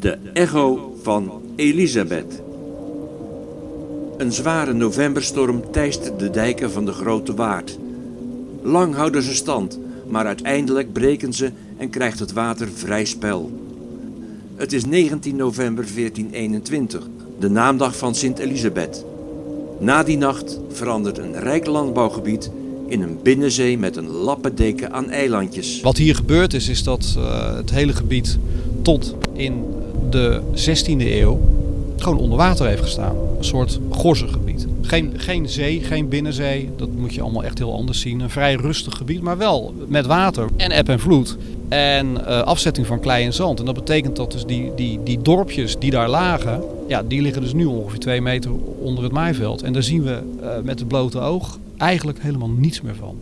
De echo van Elisabeth. Een zware novemberstorm teist de dijken van de Grote Waard. Lang houden ze stand, maar uiteindelijk breken ze en krijgt het water vrij spel. Het is 19 november 1421, de naamdag van Sint Elisabeth. Na die nacht verandert een rijk landbouwgebied in een binnenzee met een lappendeken aan eilandjes. Wat hier gebeurd is, is dat uh, het hele gebied tot in de 16e eeuw gewoon onder water heeft gestaan. Een soort gorzengebied. Geen, geen zee, geen binnenzee. Dat moet je allemaal echt heel anders zien. Een vrij rustig gebied, maar wel met water en eb en vloed. En uh, afzetting van klei en zand. En dat betekent dat dus die, die, die dorpjes die daar lagen, ja, die liggen dus nu ongeveer twee meter onder het maaiveld. En daar zien we uh, met het blote oog eigenlijk helemaal niets meer van.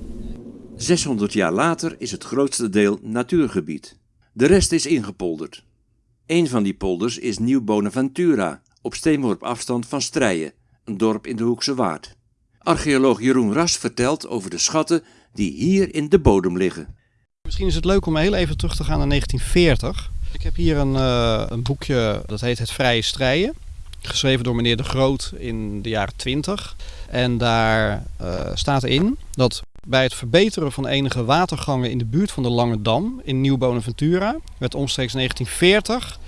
600 jaar later is het grootste deel natuurgebied. De rest is ingepolderd. Een van die polders is Nieuw Bonaventura, op steenworp afstand van Strijen, een dorp in de Hoekse Waard. Archeoloog Jeroen Ras vertelt over de schatten die hier in de bodem liggen. Misschien is het leuk om heel even terug te gaan naar 1940. Ik heb hier een, uh, een boekje, dat heet Het Vrije Strijen. Geschreven door meneer De Groot in de jaren 20. En daar uh, staat in dat bij het verbeteren van enige watergangen in de buurt van de Lange Dam in Nieuw Bonaventura werd omstreeks 1940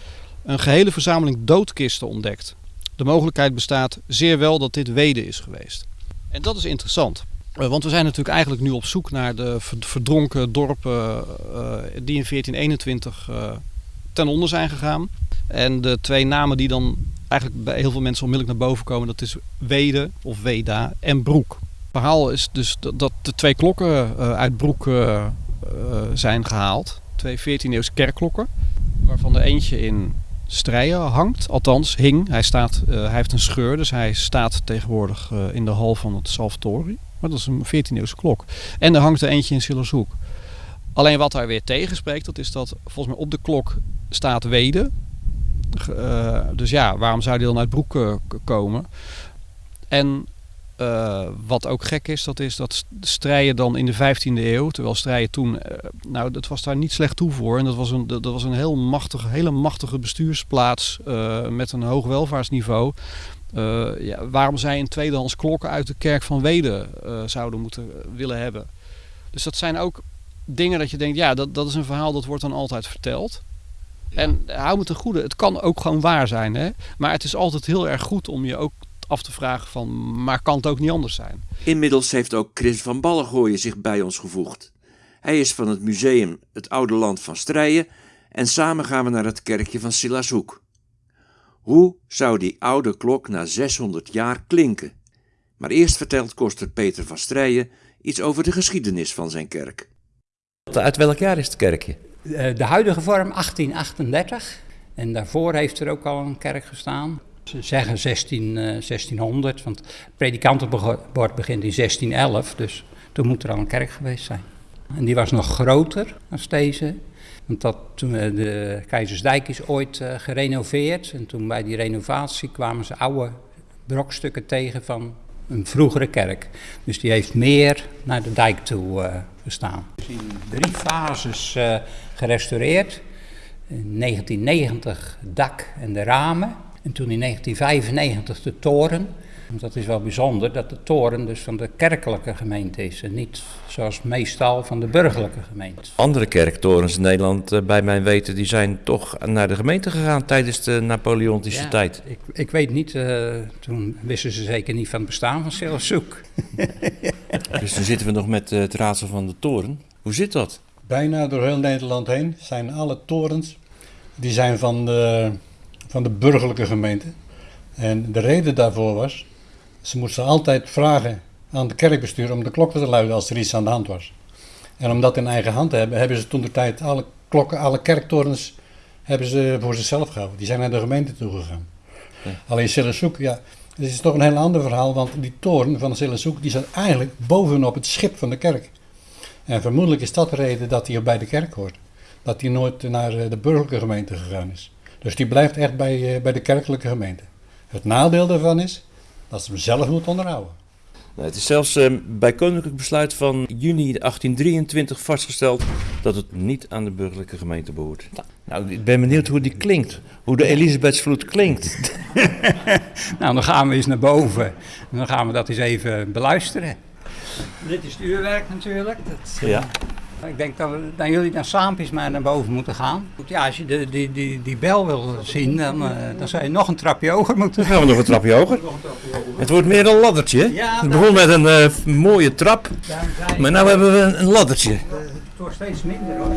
een gehele verzameling doodkisten ontdekt. De mogelijkheid bestaat zeer wel dat dit Weden is geweest. En dat is interessant. Want we zijn natuurlijk eigenlijk nu op zoek naar de verdronken dorpen uh, die in 1421 uh, ten onder zijn gegaan. En de twee namen die dan eigenlijk bij heel veel mensen onmiddellijk naar boven komen, dat is Wede of Weda en Broek. Verhaal is dus dat de twee klokken uh, uit Broek zijn gehaald. Twee 14e-eeuwse kerkklokken, waarvan er eentje in Strijen hangt. Althans, hing. Hij, staat, hij heeft een scheur, dus hij staat tegenwoordig in de hal van het Salvatori. Maar dat is een 14e-eeuwse klok. En er hangt er eentje in Sillershoek. Alleen wat daar weer tegenspreekt, dat is dat volgens mij op de klok staat Wede. Dus ja, waarom zou die dan uit Broek komen? En uh, wat ook gek is, dat is dat strijden dan in de 15e eeuw, terwijl strijden toen, nou dat was daar niet slecht toe voor. En dat was een, dat was een heel machtige, hele machtige bestuursplaats met een hoog welvaartsniveau. Ja, waarom zij een tweedehands klokken uit de kerk van Weden zouden moeten willen hebben. Dus dat zijn ook dingen dat je denkt, ja, dat, dat is een verhaal dat wordt dan altijd verteld. Ja. En hou me ten goede, het kan ook gewoon waar zijn. Hè? Maar het is altijd heel erg goed om je ook af te vragen van, maar kan het ook niet anders zijn? Inmiddels heeft ook Chris van Ballengooien zich bij ons gevoegd. Hij is van het museum Het Oude Land van Strijen en samen gaan we naar het kerkje van Silashoek. Hoe zou die oude klok na 600 jaar klinken? Maar eerst vertelt koster Peter van Strijen iets over de geschiedenis van zijn kerk. Uit welk jaar is het kerkje? De huidige vorm 1838. En daarvoor heeft er ook al een kerk gestaan. Ze zeggen 16, uh, 1600, want het predikantenbord begint in 1611. Dus toen moet er al een kerk geweest zijn. En die was nog groter dan deze. Want dat, toen de Keizersdijk is ooit uh, gerenoveerd. En toen bij die renovatie kwamen ze oude brokstukken tegen van een vroegere kerk. Dus die heeft meer naar de dijk toe uh, gestaan. Dus in drie fases gerestaureerd. In 1990 het dak en de ramen. En toen in 1995 de toren. Dat is wel bijzonder dat de toren dus van de kerkelijke gemeente is en niet zoals meestal van de burgerlijke gemeente. Andere kerktorens in Nederland, bij mijn weten, die zijn toch naar de gemeente gegaan tijdens de Napoleontische ja, tijd. Ik, ik weet niet, uh, toen wisten ze zeker niet van het bestaan van Selçuk. dus dan zitten we nog met uh, het raadsel van de toren. Hoe zit dat? Bijna door heel Nederland heen zijn alle torens, die zijn van de, van de burgerlijke gemeente. En de reden daarvoor was, ze moesten altijd vragen aan de kerkbestuur om de klokken te luiden als er iets aan de hand was. En om dat in eigen hand te hebben, hebben ze toen de tijd alle klokken, alle kerktorens hebben ze voor zichzelf gehouden. Die zijn naar de gemeente toegegaan. Ja. Alleen Sillesoek, ja, het is toch een heel ander verhaal, want die toren van Sillesoek, die zat eigenlijk bovenop het schip van de kerk. En vermoedelijk is dat de reden dat hij bij de kerk hoort. Dat hij nooit naar de burgerlijke gemeente gegaan is. Dus die blijft echt bij, bij de kerkelijke gemeente. Het nadeel daarvan is dat ze hem zelf moet onderhouden. Nou, het is zelfs eh, bij koninklijk besluit van juni 1823 vastgesteld dat het niet aan de burgerlijke gemeente behoort. Nou, ik ben benieuwd hoe die klinkt. Hoe de Elisabethsvloed klinkt. Nou, dan gaan we eens naar boven. En dan gaan we dat eens even beluisteren. Dit is het uurwerk natuurlijk. Dat, Ja. Ik denk dat, we, dat jullie dan saampjes maar naar boven moeten gaan. Ja, als je de, die, die, die bel wil zien, dan, eh, dan zou je nog een trapje hoger moeten. Dan gaan we nog een trapje hoger. Het wordt meer een laddertje. Ja, het begon met een eh, mooie trap, maar nu hebben we een, laddertje. Het wordt steeds minder hoor.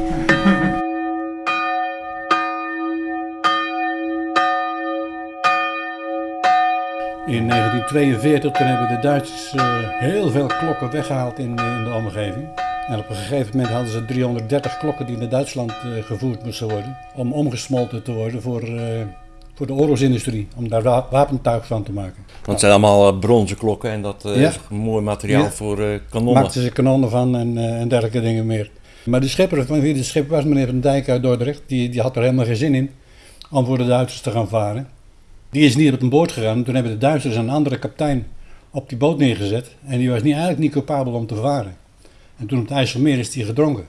In 1942 toen hebben de Duitsers eh, heel veel klokken weggehaald in, in de omgeving. En op een gegeven moment hadden ze 330 klokken die naar Duitsland eh, gevoerd moesten worden. Om omgesmolten te worden voor, eh, voor de oorlogsindustrie. Om daar wa- wapentuig van te maken. Want het zijn allemaal eh, bronzen klokken en dat Ja. is mooi materiaal Ja. voor eh, kanonnen. Maakten ze kanonnen van en, en dergelijke dingen meer. Maar de schipper van wie de schipper was, meneer Van Dijk uit Dordrecht, die, die had er helemaal geen zin in om voor de Duitsers te gaan varen. Die is niet op een boot gegaan. Toen hebben de Duitsers een andere kapitein op die boot neergezet. En die was niet, eigenlijk niet capabel om te varen. En toen op het IJsselmeer is die gedronken.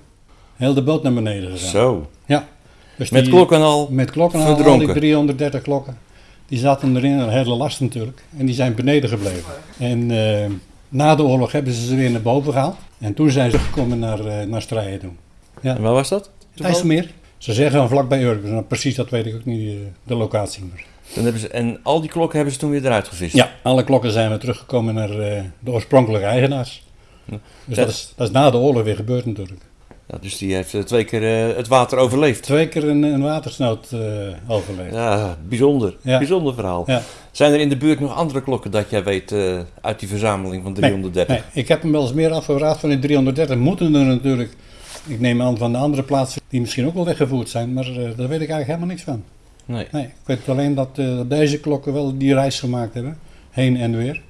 Heel de boot naar beneden gegaan. Zo, Ja. Dus met die- klokken al. Met klokken al, al die verdronken. 330 klokken. Die zaten erin, een hele last natuurlijk. En die zijn beneden gebleven. En eh, na de oorlog hebben ze ze weer naar boven gehaald. En toen zijn ze gekomen naar, eh naar Strijen toe. En waar was dat? Het IJsselmeer. Ze zeggen van vlakbij Urk. Nou, precies, dat weet ik ook niet, eh, de locatie. Maar. Dan hebben ze, en al die klokken hebben ze toen weer eruit gevist. Ja, alle klokken zijn weer teruggekomen naar de oorspronkelijke eigenaars. Ja. Dus dat is, dat is na de oorlog weer gebeurd natuurlijk. Ja, dus die heeft eh, twee keer eh, het water overleefd. Twee keer een, een watersnood eh, overleefd. Ja, bijzonder. Ja. Bijzonder verhaal. Ja. Zijn er in de buurt nog andere klokken dat jij weet uit die verzameling van 330? Nee, ik heb hem wel eens meer afgevraagd van die 330. Moeten er natuurlijk, ik neem aan van de andere plaatsen die misschien ook wel weggevoerd zijn, maar daar weet ik eigenlijk helemaal niks van. Nee. Nee, ik weet alleen dat, dat deze klokken wel die reis gemaakt hebben, heen en weer.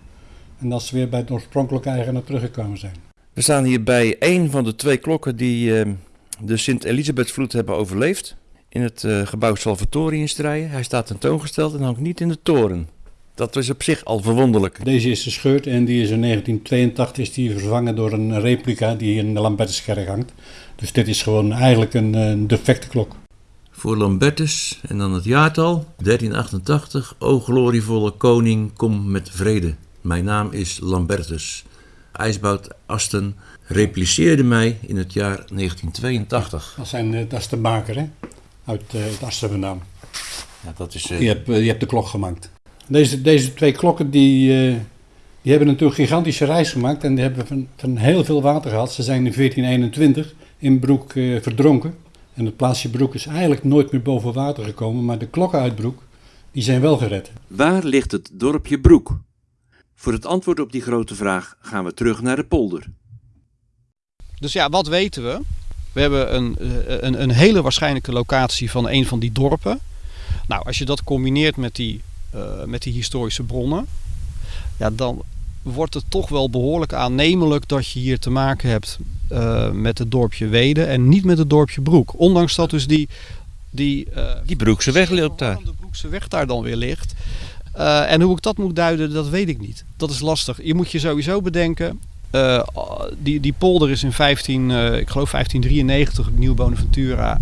En dat ze weer bij het oorspronkelijke eigenaar teruggekomen zijn. We staan hier bij één van de twee klokken die eh, de Sint-Elisabethsvloed hebben overleefd. In het eh, gebouw Salvatori in Strijen. Hij staat tentoongesteld en hangt niet in de toren. Dat is op zich al verwonderlijk. Deze is gescheurd en die is in 1982 is die vervangen door een replica die in de Lambertuskerk hangt. Dus dit is gewoon eigenlijk een, een defecte klok. Voor Lambertus en dan het jaartal 1388. O glorievolle koning, kom met vrede. Mijn naam is Lambertus. IJsbout Asten repliceerde mij in het jaar 1982. Dat, zijn, eh, dat is de maker, hè? Uit uh, het Assen vandaan. Ja, dat is, eh, Je hebt, je hebt de klok gemaakt. Deze, deze twee klokken die, eh, die hebben natuurlijk een gigantische reis gemaakt en die hebben van, van heel veel water gehad. Ze zijn in 1421 in Broek eh, verdronken. En het plaatsje Broek is eigenlijk nooit meer boven water gekomen, maar de klokken uit Broek die zijn wel gered. Waar ligt het dorpje Broek? Voor het antwoord op die grote vraag gaan we terug naar de polder. Dus ja, wat weten we? We hebben een, eh, een, een hele waarschijnlijke locatie van een van die dorpen. Nou, als je dat combineert met die, eh, met die historische bronnen, ja, dan wordt het toch wel behoorlijk aannemelijk dat je hier te maken hebt eh, met het dorpje Weden en niet met het dorpje Broek. Ondanks dat dus die, die, eh, die Broekse weg loopt daar. de Broekse weg daar dan weer ligt. Uh, en hoe ik dat moet duiden, dat weet ik niet. Dat is lastig. Je moet je sowieso bedenken. Uh, die, die polder is in 15, uh, ik geloof 1593, Nieuw Bonaventura,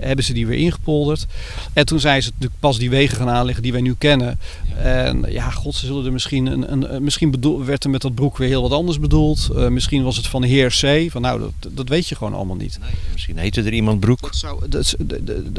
hebben ze die weer ingepolderd. En toen zijn ze pas die wegen gaan aanleggen die wij nu kennen. En ja, god, ze zullen er misschien, een, een, misschien bedoel, werd er met dat broek weer heel wat anders bedoeld. Uh, misschien was het van de heer C. Van nou, dat, dat weet je gewoon allemaal niet. Nee, misschien heette er iemand broek. Dat zou, dat, de, de,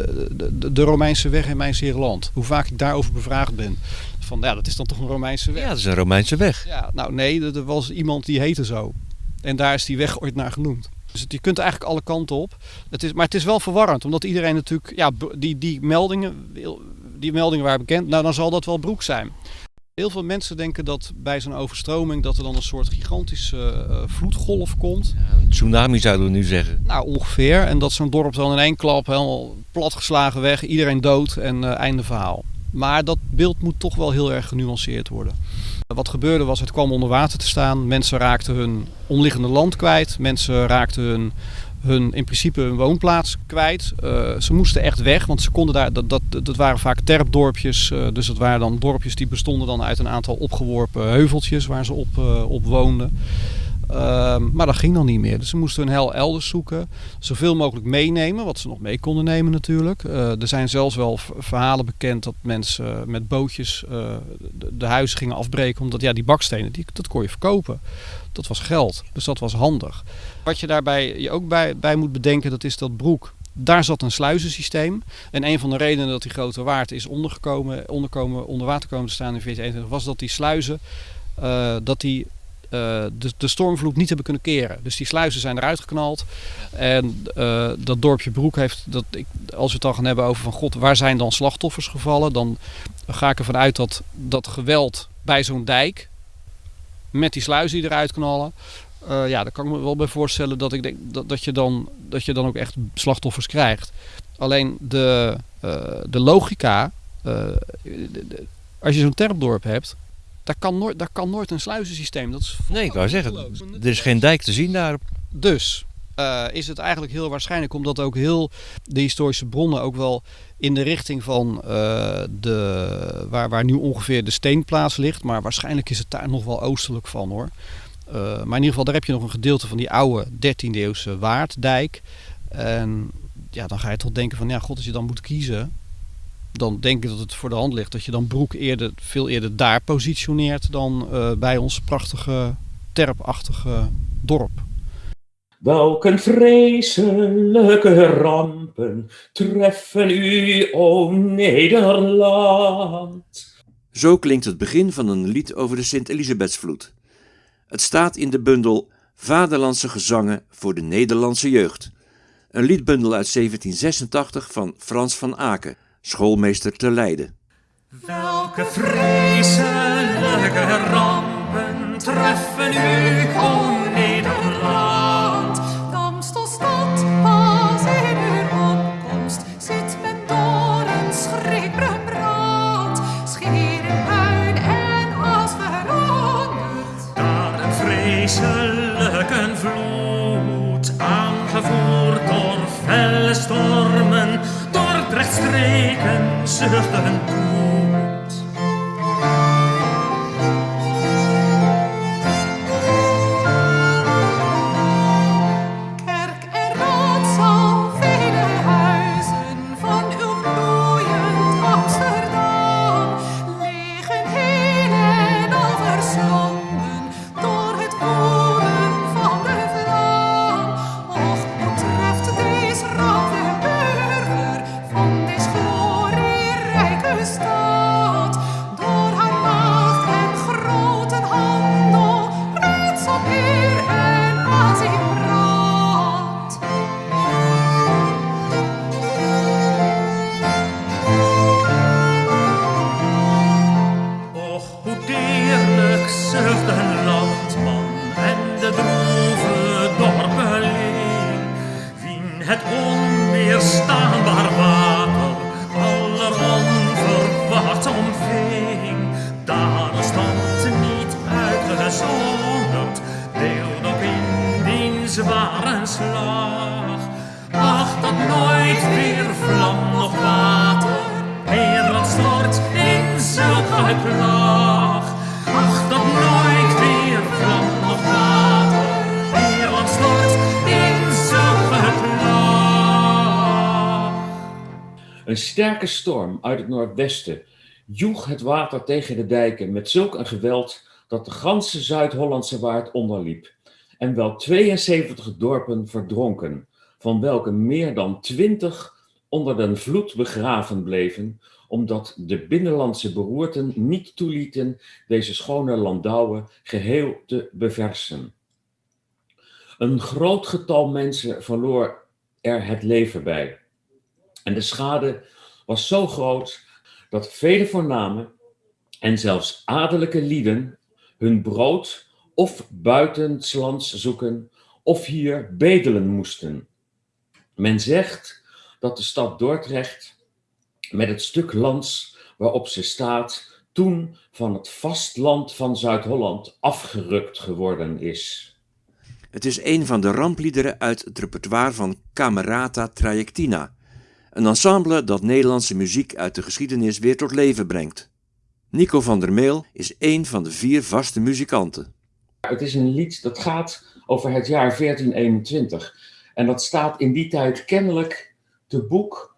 de, de, Romeinse weg in mijn zeer land. Hoe vaak ik daarover bevraagd ben. Van ja, dat is dan toch een Romeinse weg? Ja, dat is een Romeinse weg. Ja, nou nee, er was iemand die heette zo. En daar is die weg ooit naar genoemd. Dus je kunt eigenlijk alle kanten op. Het is, maar het is wel verwarrend, omdat iedereen natuurlijk, ja, die, die meldingen, die meldingen waren bekend, nou dan zal dat wel broek zijn. Heel veel mensen denken dat bij zo'n overstroming dat er dan een soort gigantische uh, vloedgolf komt. Ja, een tsunami zouden we nu zeggen. Nou, ongeveer. En dat zo'n dorp dan in één klap helemaal platgeslagen weg, iedereen dood en uh, einde verhaal. Maar dat beeld moet toch wel heel erg genuanceerd worden. Wat gebeurde was, het kwam onder water te staan. Mensen raakten hun omliggende land kwijt. Mensen raakten hun hun, in principe hun woonplaats kwijt. Uh, ze moesten echt weg, want ze konden daar, dat, dat, dat waren vaak terpdorpjes. Uh, dus dat waren dan dorpjes die bestonden dan uit een aantal opgeworpen heuveltjes waar ze op, uh, op woonden. Ehm, maar dat ging dan niet meer. Dus ze moesten hun hel elders zoeken. Zoveel mogelijk meenemen, wat ze nog mee konden nemen natuurlijk. er zijn zelfs wel verhalen bekend dat mensen met bootjes de, de, huizen gingen afbreken. Omdat ja, die bakstenen, die, dat kon je verkopen. Dat was geld. Dus dat was handig. Wat je daarbij je ook bij, bij moet bedenken, dat is dat Broek daar zat een sluizensysteem. En een van de redenen dat die grote waard is ondergekomen, onderkomen, onder water komen te staan in 1421 was dat die sluizen uh, dat die, de, de, stormvloed niet hebben kunnen keren. Dus die sluizen zijn eruit geknald. En uh, dat dorpje Broek heeft, dat ik, als we het dan gaan hebben over van god, waar zijn dan slachtoffers gevallen? Dan ga ik ervan uit dat dat geweld bij zo'n dijk, met die sluizen die eruit knallen, uh, ja, daar kan ik me wel bij voorstellen dat, ik denk, dat, dat, je dan, dat je dan ook echt slachtoffers krijgt. Alleen de, de logica, als je zo'n terpdorp hebt, daar kan, nooit, daar kan nooit een sluizensysteem. Dat is nee, ik wou zeggen, er is geen dijk te zien daar. Dus is het eigenlijk heel waarschijnlijk, omdat ook heel de historische bronnen ook wel in de richting van de, waar, waar nu ongeveer de steenplaats ligt. Maar waarschijnlijk is het daar nog wel oostelijk van hoor. Uh, maar in ieder geval, daar heb je nog een gedeelte van die oude 13e eeuwse Waarddijk. En ja, dan ga je toch denken van, ja, god, als je dan moet kiezen, dan denk ik dat het voor de hand ligt dat je dan Broek eerder, veel eerder daar positioneert dan uh, bij ons prachtige terpachtige dorp. Welke vreselijke rampen treffen u, o Nederland? Zo klinkt het begin van een lied over de Sint-Elisabethsvloed. Het staat in de bundel Vaderlandse gezangen voor de Nederlandse jeugd. Een liedbundel uit 1786 van Frans van Aken, schoolmeester te Leiden. Welke vreselijke rampen treffen u, Een sterke storm uit het noordwesten joeg het water tegen de dijken met zulk een geweld dat de ganse Zuid-Hollandse waard onderliep en wel 72 dorpen verdronken, van welke meer dan 20 onder den vloed begraven bleven, omdat de binnenlandse beroerten niet toelieten deze schone landouwen geheel te beversen. Een groot getal mensen verloor er het leven bij. En de schade was zo groot dat vele voorname en zelfs adellijke lieden hun brood of buitenslands zoeken of hier bedelen moesten. Men zegt dat de stad Dordrecht met het stuk lands waarop ze staat toen van het vastland van Zuid-Holland afgerukt geworden is. Het is een van de rampliederen uit het repertoire van Camerata Trajectina, een ensemble dat Nederlandse muziek uit de geschiedenis weer tot leven brengt. Nico van der Meel is een van de vier vaste muzikanten. Het is een lied dat gaat over het jaar 1421. En dat staat in die tijd kennelijk te boek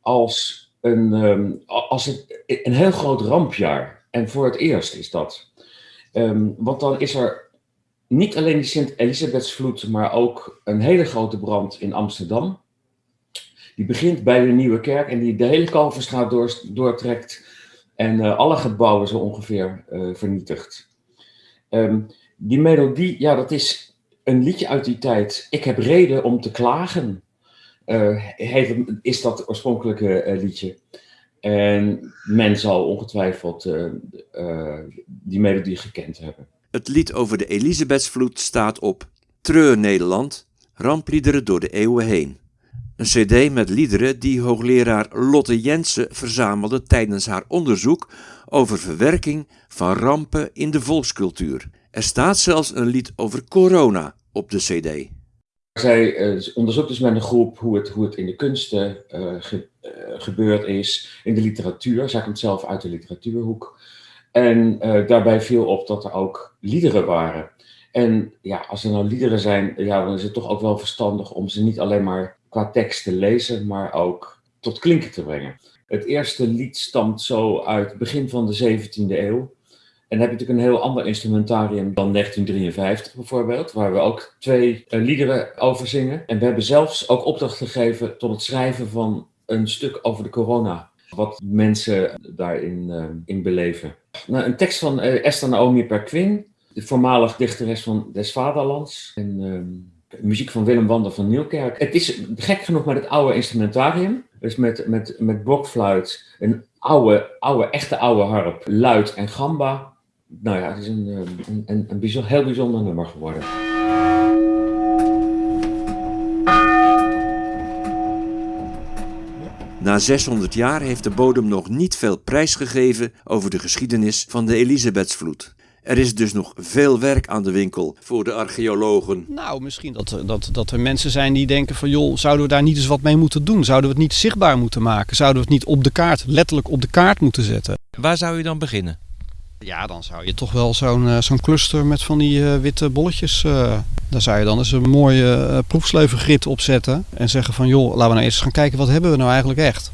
als een, ehm, als een, een heel groot rampjaar. En voor het eerst is dat. Ehm, want dan is er niet alleen die Sint-Elisabethsvloed, maar ook een hele grote brand in Amsterdam. Die begint bij de Nieuwe Kerk en die de hele Kalverstraat door, doortrekt en eh, alle gebouwen zo ongeveer eh, vernietigt. Ehm, die melodie, ja, dat is een liedje uit die tijd. Ik heb reden om te klagen, heeft, is dat oorspronkelijke liedje. En men zal ongetwijfeld die melodie gekend hebben. Het lied over de Elisabethsvloed staat op Treur Nederland, rampliederen door de eeuwen heen. Een cd met liederen die hoogleraar Lotte Jensen verzamelde tijdens haar onderzoek over verwerking van rampen in de volkscultuur. Er staat zelfs een lied over corona op de cd. Zij uh, onderzoekt dus met een groep hoe het, hoe het in de kunsten ge, uh, gebeurd is, in de literatuur. Zij komt zelf uit de literatuurhoek. En daarbij viel op dat er ook liederen waren. En ja, als er nou liederen zijn, ja, dan is het toch ook wel verstandig om ze niet alleen maar qua tekst te lezen, maar ook tot klinken te brengen. Het eerste lied stamt zo uit het begin van de 17e eeuw. En dan heb je natuurlijk een heel ander instrumentarium dan 1953 bijvoorbeeld, waar we ook twee uh, liederen over zingen. En we hebben zelfs ook opdracht gegeven tot het schrijven van een stuk over de corona. Wat mensen daarin uh, in beleven. Nou, een tekst van uh, Esther Naomi Perquin, de voormalig dichteres van Des Vaderlands. En, muziek van Willem Wander van Nieuwkerk. Het is gek genoeg met het oude instrumentarium. Dus met, met, met blokfluit, een oude, oude, echte oude harp, luid en gamba. Nou ja, het is een, een, een, een bijzonder, heel bijzonder nummer geworden. Na 600 jaar heeft de bodem nog niet veel prijs gegeven over de geschiedenis van de Elisabethsvloed. Er is dus nog veel werk aan de winkel voor de archeologen. Nou, misschien dat, dat, dat er mensen zijn die denken van... joh, zouden we daar niet eens wat mee moeten doen? Zouden we het niet zichtbaar moeten maken? Zouden we het niet op de kaart, letterlijk op de kaart moeten zetten? Waar zou je dan beginnen? Ja, dan zou je toch wel zo'n uh, zo'n cluster met van die uh, witte bolletjes... Uh, daar zou je dan eens een mooie proefsleuvengrid op zetten. En zeggen van joh, laten we nou eens gaan kijken wat hebben we nou eigenlijk echt.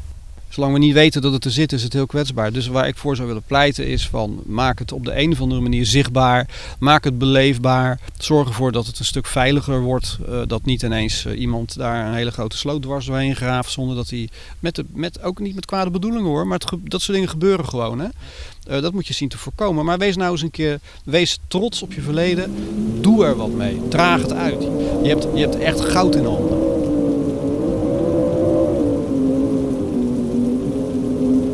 Zolang we niet weten dat het er zit, is het heel kwetsbaar. Dus waar ik voor zou willen pleiten is van maak het op de een of andere manier zichtbaar. Maak het beleefbaar. Zorg ervoor dat het een stuk veiliger wordt. Uh, dat niet ineens uh, iemand daar een hele grote sloot dwars doorheen graaft. Zonder dat hij, met de, met, ook niet met kwade bedoelingen hoor, maar dat soort dingen gebeuren gewoon. Hè? Uh, dat moet je zien te voorkomen. Maar wees nou eens een keer, wees trots op je verleden. Doe er wat mee. Draag het uit. Je hebt, je hebt echt goud in handen.